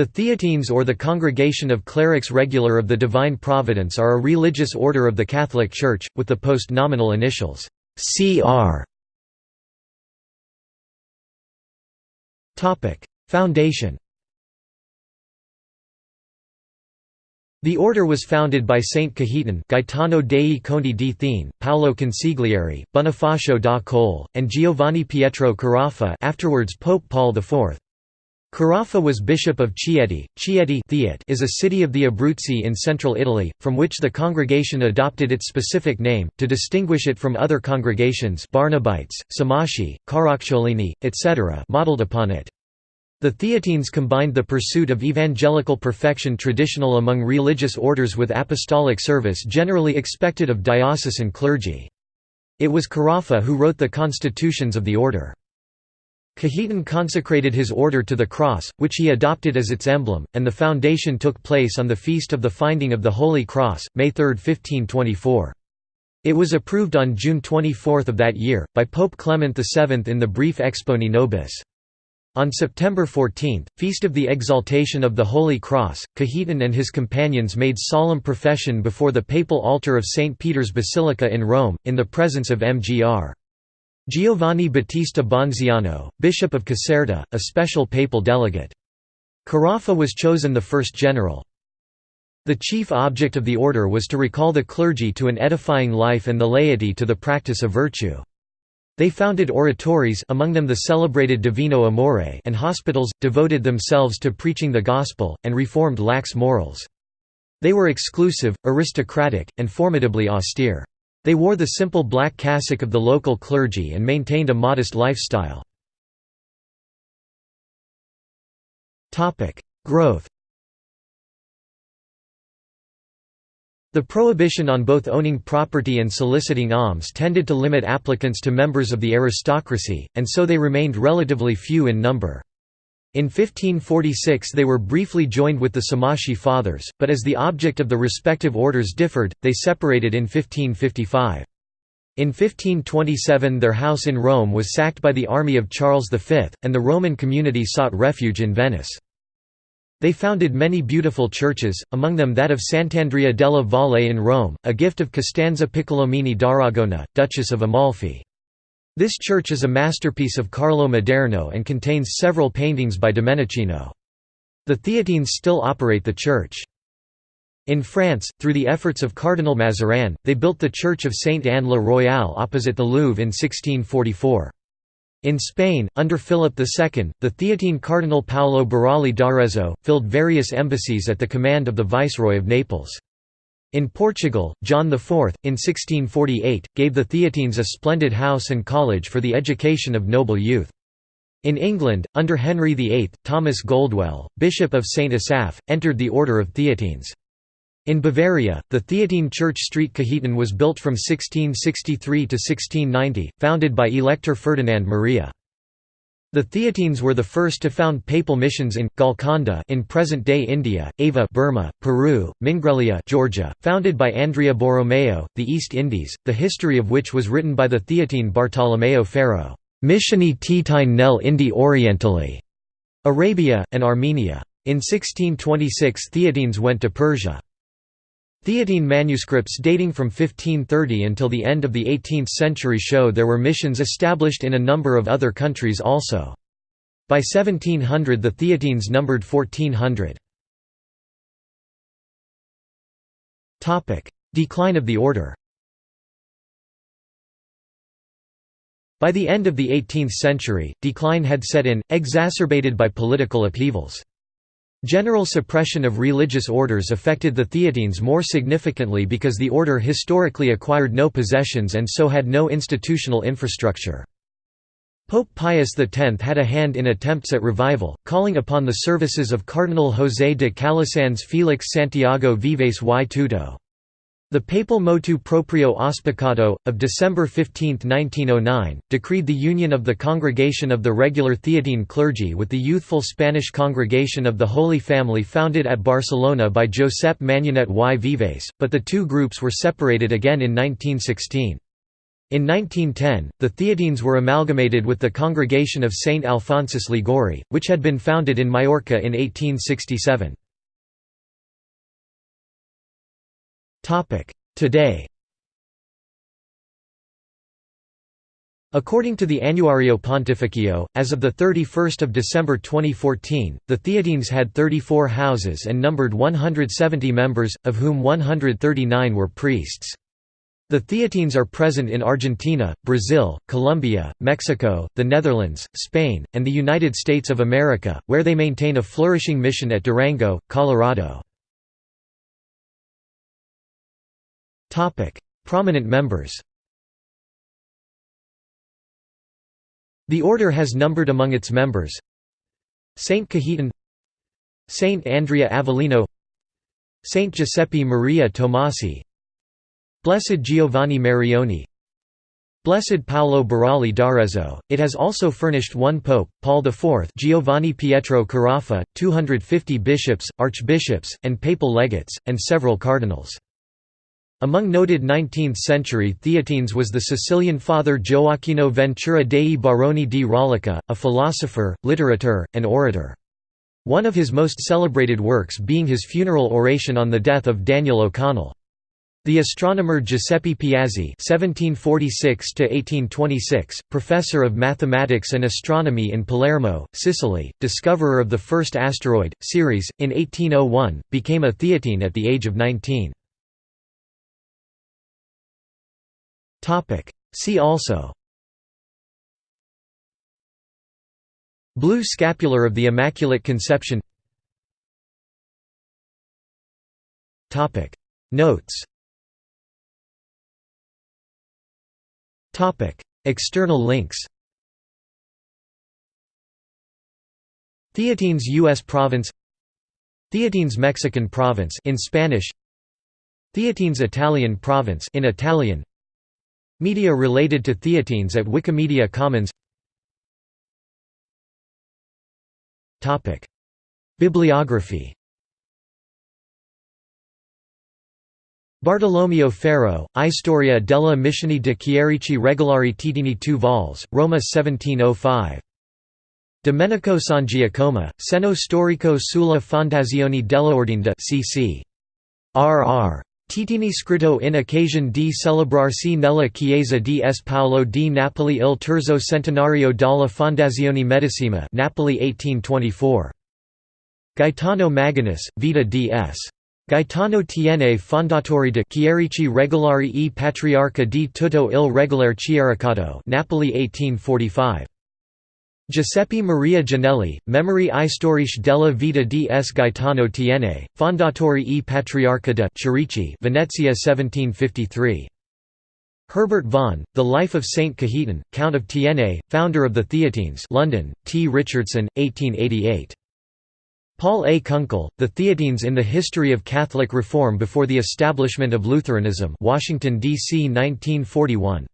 The Theatines or the Congregation of Clerics Regular of the Divine Providence are a religious order of the Catholic Church, with the post-nominal initials CR. Foundation The order was founded by Saint Cajetan Gaetano dei Conti di Thiene, Paolo Consigliere, Bonifacio da Colle, and Giovanni Pietro Carafa afterwards Pope Paul IV. Carafa was bishop of Chieti. Chieti is a city of the Abruzzi in central Italy, from which the congregation adopted its specific name, to distinguish it from other congregations Barnabites, Somaschi, Caracciolini, etc. modeled upon it. The Theatines combined the pursuit of evangelical perfection traditional among religious orders with apostolic service generally expected of diocesan clergy. It was Carafa who wrote the constitutions of the order. Cajetan consecrated his order to the cross, which he adopted as its emblem, and the foundation took place on the feast of the Finding of the Holy Cross, May 3, 1524. It was approved on June 24 of that year, by Pope Clement VII in the brief Exponi Nobis. On September 14, feast of the Exaltation of the Holy Cross, Cajetan and his companions made solemn profession before the papal altar of St. Peter's Basilica in Rome, in the presence of Mgr. Giovanni Battista Bonziano, Bishop of Caserta, a special papal delegate. Carafa was chosen the first general. The chief object of the order was to recall the clergy to an edifying life and the laity to the practice of virtue. They founded oratories among them the celebrated Divino Amore and hospitals, devoted themselves to preaching the gospel, and reformed lax morals. They were exclusive, aristocratic, and formidably austere. They wore the simple black cassock of the local clergy and maintained a modest lifestyle. Growth The prohibition on both owning property and soliciting alms tended to limit applicants to members of the aristocracy, and so they remained relatively few in number. In 1546 they were briefly joined with the Somaschi Fathers, but as the object of the respective orders differed, they separated in 1555. In 1527 their house in Rome was sacked by the army of Charles V, and the Roman community sought refuge in Venice. They founded many beautiful churches, among them that of Sant'Andrea della Valle in Rome, a gift of Costanza Piccolomini d'Aragona, Duchess of Amalfi. This church is a masterpiece of Carlo Maderno and contains several paintings by Domenichino. The Theatines still operate the church. In France, through the efforts of Cardinal Mazarin, they built the Church of Sainte-Anne-la-Royale opposite the Louvre in 1644. In Spain, under Philip II, the Theatine Cardinal Paolo Burali d'Arezzo, filled various embassies at the command of the Viceroy of Naples. In Portugal, John IV, in 1648, gave the Theatines a splendid house and college for the education of noble youth. In England, under Henry VIII, Thomas Goldwell, Bishop of St Asaph, entered the Order of Theatines. In Bavaria, the Theatine Church Street Cajetan was built from 1663 to 1690, founded by Elector Ferdinand Maria. The Theatines were the first to found papal missions in Golconda in present-day India, Ava Burma, Peru, Mingrelia Georgia, founded by Andrea Borromeo, the East Indies, the history of which was written by the Theatine Bartolomeo Ferro, Missioni Teatine nel Indi Orientali, Arabia, and Armenia. In 1626 Theatines went to Persia. Theatine manuscripts dating from 1530 until the end of the 18th century show there were missions established in a number of other countries also. By 1700 the Theatines numbered 1400. Decline of the order By the end of the 18th century, decline had set in, exacerbated by political upheavals. General suppression of religious orders affected the Theatines more significantly because the order historically acquired no possessions and so had no institutional infrastructure. Pope Pius X had a hand in attempts at revival, calling upon the services of Cardinal José de Calasanz Félix Santiago Vives y Tuto. The papal motu proprio auspiciato, of December 15, 1909, decreed the union of the Congregation of the Regular Theatine Clergy with the youthful Spanish Congregation of the Holy Family founded at Barcelona by Josep Manyanet y Vives, but the two groups were separated again in 1916. In 1910, the Theatines were amalgamated with the Congregation of Saint Alphonsus Liguori, which had been founded in Majorca in 1867. Today According to the Annuario Pontificio, as of 31 December 2014, the Theatines had 34 houses and numbered 170 members, of whom 139 were priests. The Theatines are present in Argentina, Brazil, Colombia, Mexico, the Netherlands, Spain, and the United States of America, where they maintain a flourishing mission at Durango, Colorado. Prominent members The order has numbered among its members Saint Cajetan Saint Andrea Avellino Saint Giuseppe Maria Tomasi Blessed Giovanni Marinoni Blessed Paolo Burali d'Arezzo, it has also furnished one pope, Paul IV Giovanni Pietro Carafa, 250 bishops, archbishops, and papal legates, and several cardinals. Among noted 19th-century Theatines was the Sicilian father Gioacchino Ventura dei Baroni di Raulica, a philosopher, literateur, and orator. One of his most celebrated works being his funeral oration on the death of Daniel O'Connell. The astronomer Giuseppe Piazzi (1746–1826), professor of mathematics and astronomy in Palermo, Sicily, discoverer of the first asteroid Ceres in 1801, became a Theatine at the age of 19. See also. Blue scapular of the Immaculate Conception. Notes. External links. Theatines U.S. province. Theatines Mexican province in Spanish. Theatines Italian province in Italian Media related to Theatines at Wikimedia Commons Bibliography Bartolomeo Ferro, I Storia della Missione di Chierici Regolari Teatini 2 vols, Roma 1705. Domenico Sangiacomo, Seno storico sulla fondazione dell'Ordine cc. R.R. Teatini scritto in occasione di celebrarsi nella chiesa di S. Paolo di Napoli il terzo centenario della Fondazione Medesima Napoli 1824. Gaetano Maganus, Vita D.S. Gaetano tiene fondatori de Chierici regolari e patriarca di tutto il regolare chiericato Napoli 1845. Giuseppe Maria Ginelli, Memory Istoriche della vita di S. Gaetano Tiene, Fondatore e Patriarca de Chierici Venezia 1753. Herbert Vaughan, The Life of Saint Cajetan, Count of Tiene, founder of the Theatines London, T. Richardson, 1888. Paul A. Kunkel, The Theatines in the History of Catholic Reform Before the Establishment of Lutheranism Washington, D.C. 1941.